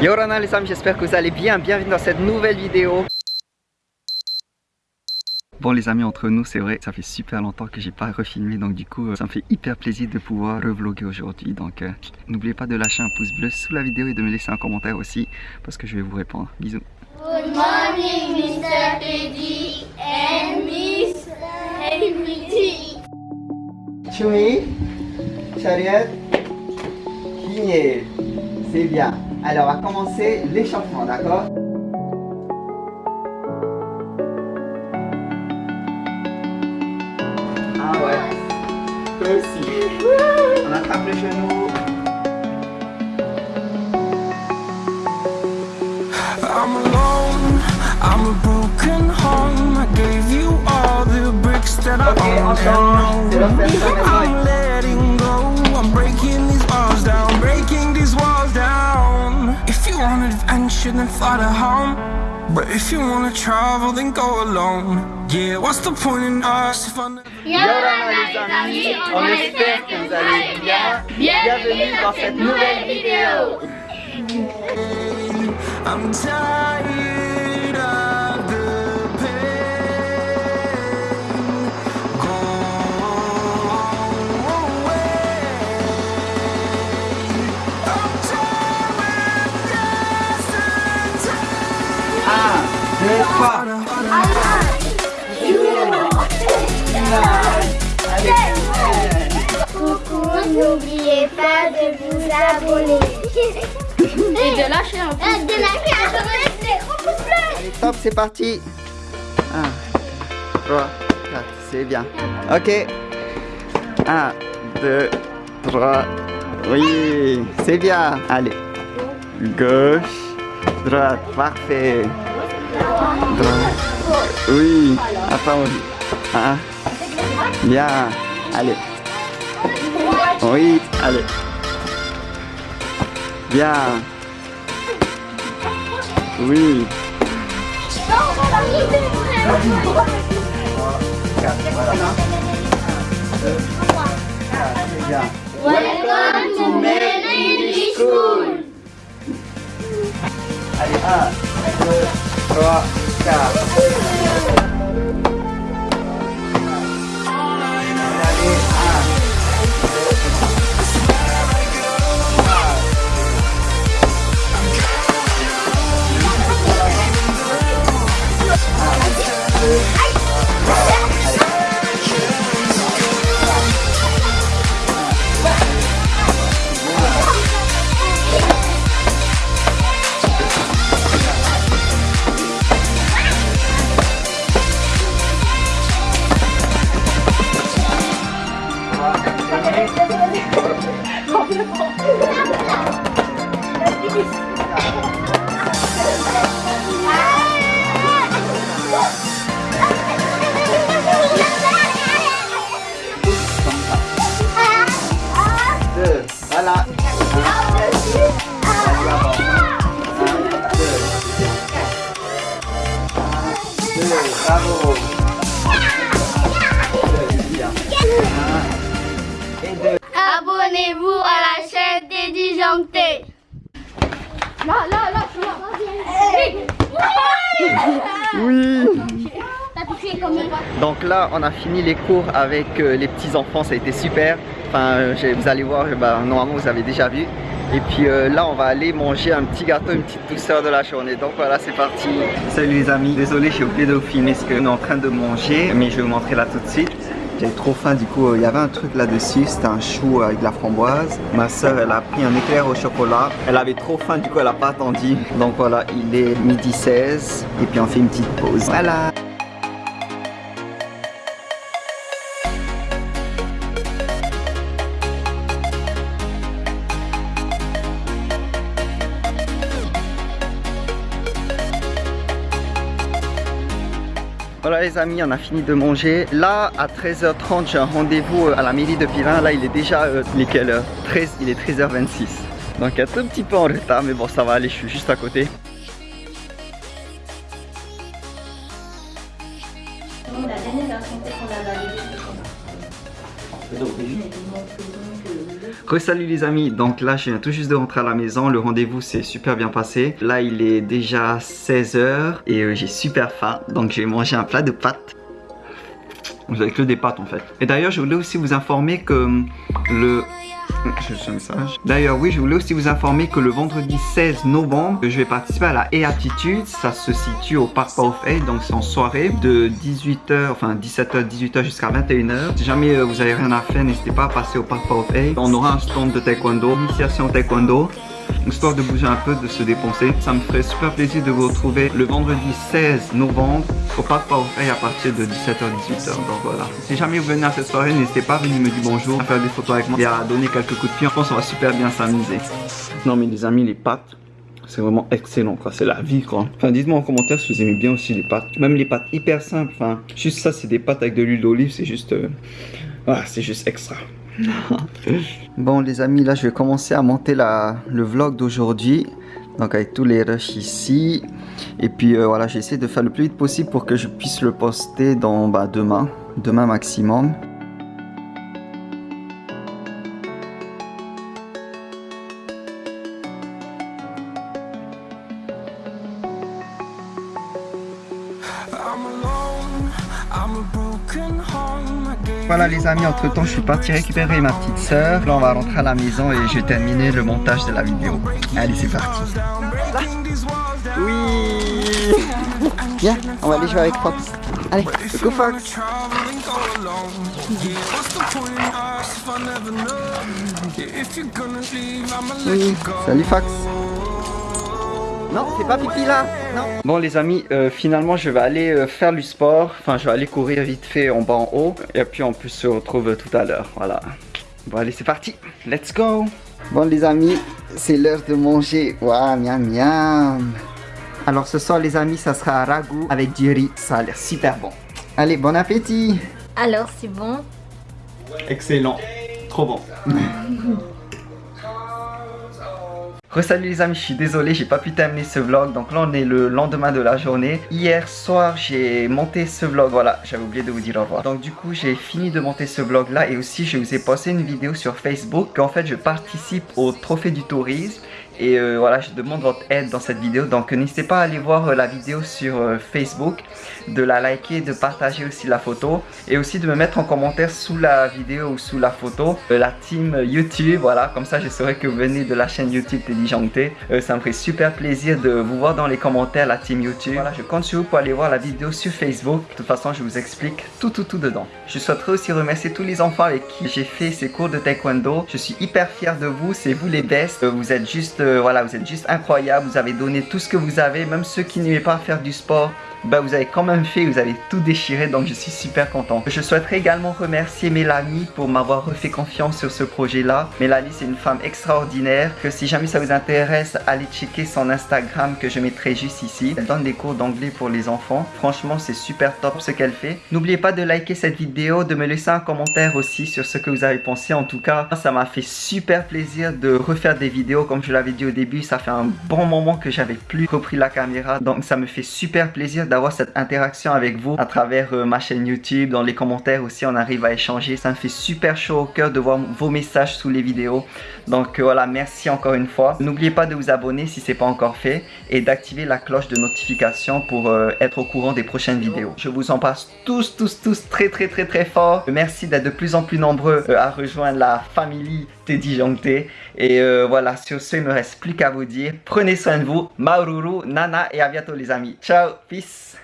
Yorana les amis, j'espère que vous allez bien. Bienvenue dans cette nouvelle vidéo. Bon les amis, entre nous, c'est vrai, ça fait super longtemps que j'ai pas refilmé, donc du coup, euh, ça me fait hyper plaisir de pouvoir revlogger aujourd'hui. Donc, euh, n'oubliez pas de lâcher un pouce bleu sous la vidéo et de me laisser un commentaire aussi, parce que je vais vous répondre. Bisous. Good morning, Mr. Teddy and Miss Henry. Chumi, Chariot, Finier. C'est bien. Alors, on va commencer l'échauffement, d'accord? Ah ouais. Toi aussi. On attrape le genou. I'm alone, I'm a broken home. I gave you all the bricks that I Ok, on own adventure, then fly to home. But if you wanna travel, then go alone. Yeah, what's the point in us if I never Yorana les amis, on espère que vous allez bien. Bienvenue dans cette nouvelle vidéo. I'm tired deux, trois. Coucou, n'oubliez pas de vous abonner. Et de lâcher un pouce De lâcher un pouce. Allez, top, c'est parti. 1, 3, 4, c'est bien. Ok. 1, 2, 3. Oui, c'est bien. Allez. Gauche, droite, parfait. Droite. Oui, attends. Un. Bien. Allez. Oui, allez. Bien. Oui. Welcome to School. Allez, 1, 2, 3, 4. Bravo. Abonnez-vous à la chaîne des disjonctés. Là, là, là, tu vois. Oui. T'as touché combien Donc là, on a fini les cours avec euh, les petits enfants, ça a été super. Enfin, euh, vous allez voir, bah, normalement vous avez déjà vu. Et puis euh, là, on va aller manger un petit gâteau, une petite douceur de la journée. Donc voilà, c'est parti. Salut les amis, désolé, j'ai oublié de vous filmer ce qu'on est en train de manger, mais je vais vous montrer là tout de suite. J'avais trop faim, du coup, euh, il y avait un truc là-dessus, c'était un chou avec de la framboise. Ma soeur, elle a pris un éclair au chocolat. Elle avait trop faim, du coup, elle n'a pas attendu. Donc voilà, il est midi 16, et puis on fait une petite pause. Voilà. Voilà les amis, on a fini de manger. Là, à 13h30, j'ai un rendez-vous à la mairie de Pirin. Là, il est déjà, euh, il est quelle heure 13, il est 13h26. Donc un tout petit peu en retard, mais bon, ça va aller, je suis juste à côté. La dernière version qu'on a validée, Re-salut les amis, donc là je viens tout juste de rentrer à la maison, le rendez-vous s'est super bien passé. Là il est déjà 16h et euh, j'ai super faim, donc j'ai mangé un plat de pâtes. Vous avez que des pâtes en fait. Et d'ailleurs je voulais aussi vous informer que hum, le un message. D'ailleurs, oui, je voulais aussi vous informer que le vendredi 16 novembre, je vais participer à la E-Aptitude. Ça se situe au Parc Powerfait, donc c'est en soirée de 18h, enfin 17h, 18h jusqu'à 21h. Si jamais euh, vous avez rien à faire, n'hésitez pas à passer au Parc Powerfait. On aura un stand de taekwondo, initiation taekwondo histoire de bouger un peu, de se dépenser. Ça me ferait super plaisir de vous retrouver le vendredi 16 novembre au Parc Powerfait à partir de 17h-18h. Donc voilà. Si jamais vous venez à cette soirée, n'hésitez pas à venir me dire bonjour, à faire des photos avec moi et à donner quelques coups de pied. Je pense qu'on va super bien s'amuser. Non mais les amis, les pâtes, c'est vraiment excellent quoi, c'est la vie quoi. Enfin dites-moi en commentaire si vous aimez bien aussi les pâtes. Même les pâtes hyper simples, enfin juste ça c'est des pâtes avec de l'huile d'olive, c'est juste... Euh... C'est juste extra. bon les amis, là je vais commencer à monter la, le vlog d'aujourd'hui. Donc avec tous les rushs ici. Et puis euh, voilà, j'ai essayé de faire le plus vite possible pour que je puisse le poster dans bah, demain. Demain maximum. Voilà les amis, entre temps je suis parti récupérer ma petite soeur. Là on va rentrer à la maison et je vais terminer le montage de la vidéo. Allez c'est parti. Oui Viens, on va aller jouer avec Fox. Allez, coucou Fox Oui, salut Fox non, c'est pas pipi là, non. Bon les amis, euh, finalement je vais aller euh, faire du sport. Enfin, je vais aller courir vite fait en bas en haut. Et puis on peut se retrouve tout à l'heure, voilà. Bon allez, c'est parti, let's go. Bon les amis, c'est l'heure de manger. Waouh, miam miam. Alors ce soir les amis, ça sera un ragoût avec du riz. Ça a l'air super bon. Allez, bon appétit. Alors, c'est bon Excellent, trop bon. Salut les amis, je suis désolé, j'ai pas pu terminer ce vlog. Donc là, on est le lendemain de la journée. Hier soir, j'ai monté ce vlog. Voilà, j'avais oublié de vous dire au revoir. Donc du coup, j'ai fini de monter ce vlog là. Et aussi, je vous ai posté une vidéo sur Facebook. En fait, je participe au Trophée du Tourisme. Et euh, voilà, je demande votre aide dans cette vidéo. Donc n'hésitez pas à aller voir euh, la vidéo sur euh, Facebook, de la liker, de partager aussi la photo. Et aussi de me mettre en commentaire sous la vidéo ou sous la photo la team YouTube. Voilà, comme ça je saurais que vous venez de la chaîne YouTube Téléjanté. ça me ferait super plaisir de vous voir dans les commentaires la team YouTube. Voilà, je compte sur vous pour aller voir la vidéo sur Facebook. De toute façon, je vous explique tout tout tout dedans. Je souhaiterais aussi remercier tous les enfants avec qui j'ai fait ces cours de taekwondo. Je suis hyper fier de vous, c'est vous les best. Vous êtes juste voilà, vous êtes juste incroyable, vous avez donné tout ce que vous avez, même ceux qui n'aimaient pas faire du sport, bah vous avez quand même fait, vous avez tout déchiré donc je suis super content. Je souhaiterais également remercier Mélanie pour m'avoir refait confiance sur ce projet là. Mélanie c'est une femme extraordinaire que si jamais ça vous intéresse, allez checker son Instagram que je mettrai juste ici. Elle donne des cours d'anglais pour les enfants. Franchement c'est super top ce qu'elle fait. N'oubliez pas de liker cette vidéo, de me laisser un commentaire aussi sur ce que vous avez pensé. En tout cas, ça m'a fait super plaisir de refaire des vidéos comme je l'avais dit au début. Ça fait un bon moment que j'avais plus repris la caméra donc ça me fait super plaisir d'avoir cette interaction avec vous à travers euh, ma chaîne YouTube, dans les commentaires aussi, on arrive à échanger. Ça me fait super chaud au cœur de voir vos messages sous les vidéos. Donc euh, voilà, merci encore une fois. N'oubliez pas de vous abonner si ce n'est pas encore fait et d'activer la cloche de notification pour euh, être au courant des prochaines vidéos. Je vous en passe tous, tous, tous très, très, très, très fort. Merci d'être de plus en plus nombreux à rejoindre la famille Teddy Jongté. Et voilà, sur ce, il me reste plus qu'à vous dire, prenez soin de vous, Maururu, Nana et à bientôt les amis. Ciao, peace